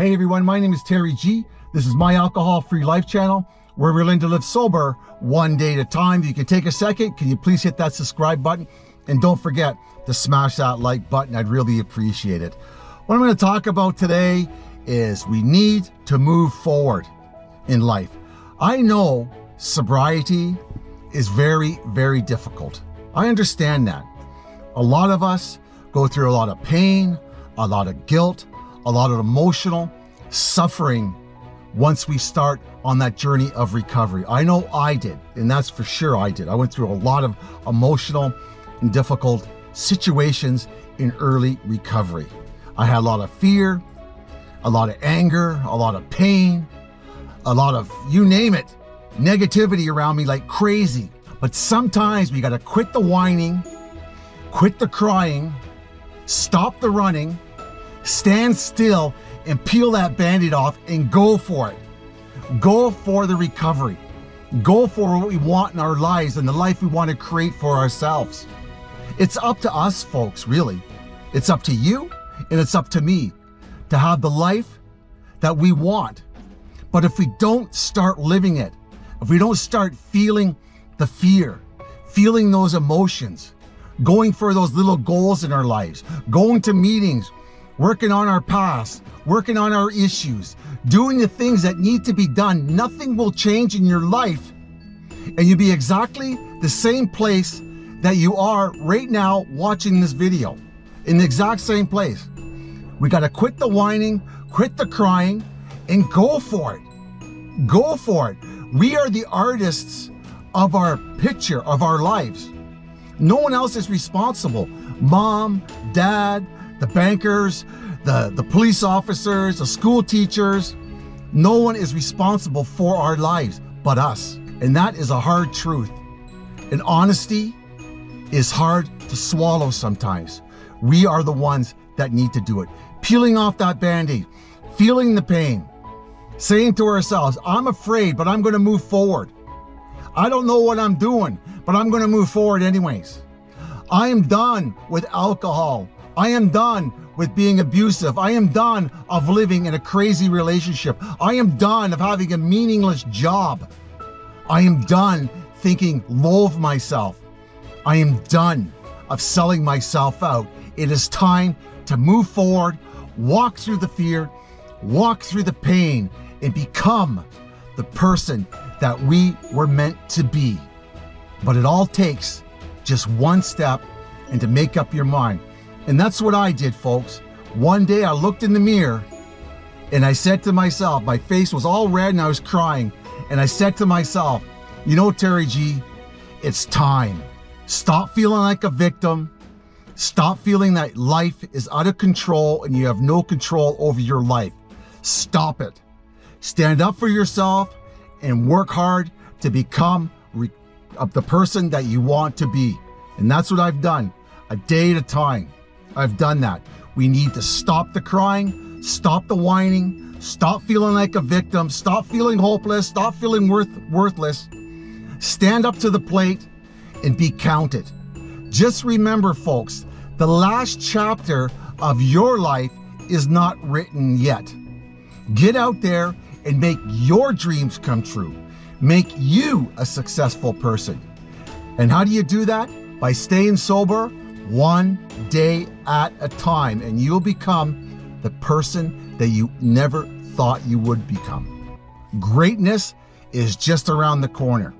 Hey everyone, my name is Terry G. This is my alcohol-free life channel where we're learning to live sober one day at a time. If you can take a second, can you please hit that subscribe button? And don't forget to smash that like button. I'd really appreciate it. What I'm going to talk about today is we need to move forward in life. I know sobriety is very, very difficult. I understand that. A lot of us go through a lot of pain, a lot of guilt, a lot of emotional suffering once we start on that journey of recovery. I know I did, and that's for sure I did. I went through a lot of emotional and difficult situations in early recovery. I had a lot of fear, a lot of anger, a lot of pain, a lot of, you name it, negativity around me like crazy. But sometimes we got to quit the whining, quit the crying, stop the running, stand still and peel that band-aid off and go for it. Go for the recovery. Go for what we want in our lives and the life we want to create for ourselves. It's up to us, folks, really. It's up to you and it's up to me to have the life that we want. But if we don't start living it, if we don't start feeling the fear, feeling those emotions, going for those little goals in our lives, going to meetings, working on our past, working on our issues, doing the things that need to be done, nothing will change in your life. And you'll be exactly the same place that you are right now watching this video, in the exact same place. We got to quit the whining, quit the crying, and go for it. Go for it. We are the artists of our picture, of our lives. No one else is responsible. Mom, dad, the bankers, the, the police officers, the school teachers, no one is responsible for our lives but us. And that is a hard truth. And honesty is hard to swallow sometimes. We are the ones that need to do it. Peeling off that band-aid, feeling the pain, saying to ourselves, I'm afraid, but I'm gonna move forward. I don't know what I'm doing, but I'm gonna move forward anyways. I am done with alcohol. I am done with being abusive. I am done of living in a crazy relationship. I am done of having a meaningless job. I am done thinking low of myself. I am done of selling myself out. It is time to move forward, walk through the fear, walk through the pain, and become the person that we were meant to be. But it all takes just one step and to make up your mind. And that's what I did, folks. One day I looked in the mirror and I said to myself, my face was all red and I was crying. And I said to myself, you know, Terry G, it's time. Stop feeling like a victim. Stop feeling that life is out of control and you have no control over your life. Stop it. Stand up for yourself and work hard to become the person that you want to be. And that's what I've done, a day at a time. I've done that. We need to stop the crying, stop the whining, stop feeling like a victim, stop feeling hopeless, stop feeling worth, worthless. Stand up to the plate and be counted. Just remember, folks, the last chapter of your life is not written yet. Get out there and make your dreams come true. Make you a successful person. And how do you do that? By staying sober one day at a time, and you'll become the person that you never thought you would become. Greatness is just around the corner.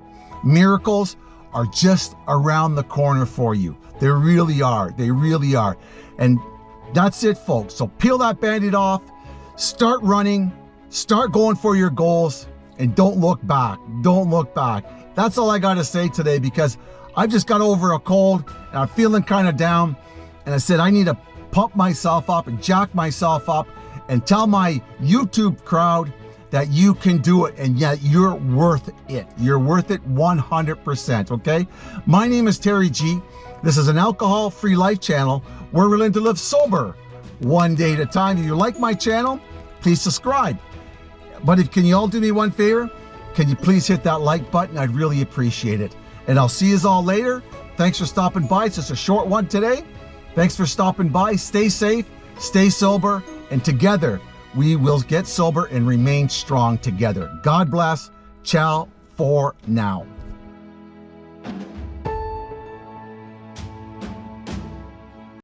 Miracles are just around the corner for you. They really are. They really are. And that's it, folks. So peel that band-aid off, start running, start going for your goals, and don't look back. Don't look back. That's all I got to say today because I just got over a cold and I'm feeling kind of down. And I said, I need to pump myself up and jack myself up and tell my YouTube crowd that you can do it and yet you're worth it. You're worth it 100%, okay? My name is Terry G. This is an alcohol-free life channel we're willing to live sober one day at a time. If you like my channel, please subscribe. But if can you all do me one favor? Can you please hit that like button? I'd really appreciate it. And I'll see you all later. Thanks for stopping by. It's just a short one today. Thanks for stopping by. Stay safe, stay sober, and together we will get sober and remain strong together. God bless. Ciao for now.